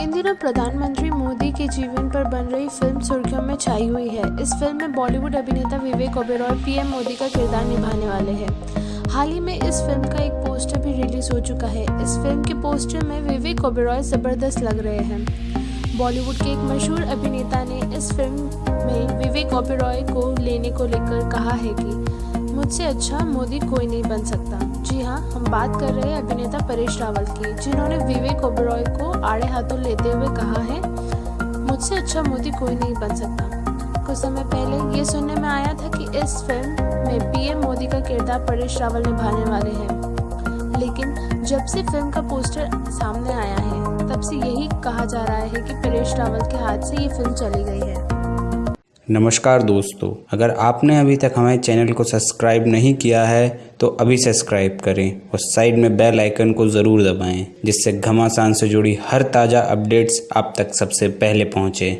इन दिनों प्रधानमंत्री मोदी के जीवन पर बन रही फ़िल्म सुर्खियों में छाई हुई है। इस फ़िल्म में बॉलीवुड अभिनेता विवेक ओबेरॉय, पीएम मोदी का किरदार निभाने वाले हैं। हाल ही में इस फ़िल्म का एक पोस्टर भी रिलीज़ हो चुका है। इस फ़िल्म के पोस्टर में विवेक ओबेरॉय ज़बरदस्त लग रहे हैं। बॉलीवुड के एक मशहूर अभिनेता ने इस फ़िल्म में विवेक ओबेरॉय को लेने को लेकर कहा है कि मुझसे अच्छा मोदी कोई नहीं बन सकता। जी हाँ हम बात कर रहे हैं अभिनेता परेश रावल की, जिन्होंने विवेक ओबरॉय को आड़े हाथों लेते हुए कहा है, मुझसे अच्छा मोदी कोई नहीं बन सकता। कुछ समय पहले ये सुनने में आया था कि इस फ़िल्म में पीएम मोदी का किरदार परेश रावल निभाने वाले हैं। लेकिन जब से फ़िल्म का पोस्टर सामने आया है, तब से यही कहा जा रहा है कि परेश रावल के हाथ से ये फ़िल्म चली गई है। नमस्कार दोस्तों, अगर आपने अभी तक हमारे चैनल को सब्सक्राइब नहीं किया है तो अभी सब्सक्राइब करें और साइड में बेल आइकन को ज़रूर दबाएँ, जिससे घमासान से जुड़ी हर ताज़ा अपडेट्स आप तक सबसे पहले पहुँचे।